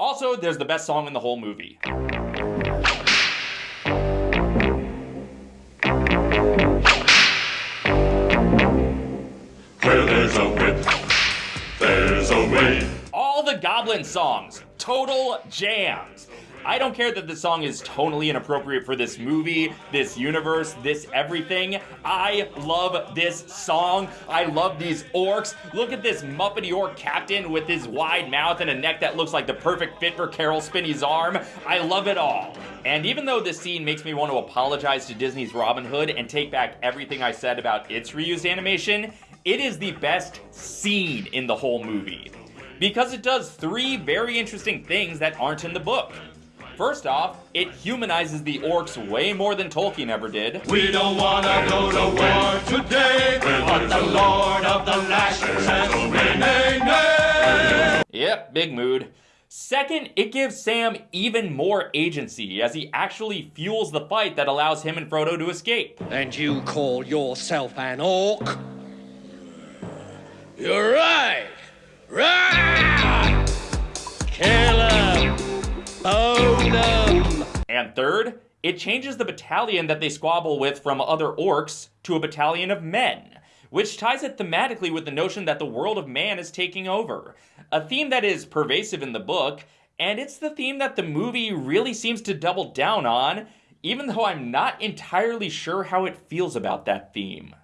Frodo, there's the best song in the whole movie. Where there's a whip, there's a way. All the Goblin songs, total jams. I don't care that the song is totally inappropriate for this movie, this universe, this everything. I love this song. I love these orcs. Look at this Muppety orc captain with his wide mouth and a neck that looks like the perfect fit for Caroll Spinney's arm. I love it all. And even though this scene makes me want to apologize to Disney's Robin Hood and take back everything I said about its reused animation, it is the best scene in the whole movie. Because it does three very interesting things that aren't in the book. First off, it humanizes the orcs way more than Tolkien ever did. We don't wanna go to war today, but the Lord of the Lashes says, nay, nay, nay. Yep, big mood. Second, it gives Sam even more agency as he actually fuels the fight that allows him and Frodo to escape. And you call yourself an orc? You're And third, it changes the battalion that they squabble with from other orcs to a battalion of men, which ties it thematically with the notion that the world of man is taking over. A theme that is pervasive in the book, and it's the theme that the movie really seems to double down on, even though I'm not entirely sure how it feels about that theme.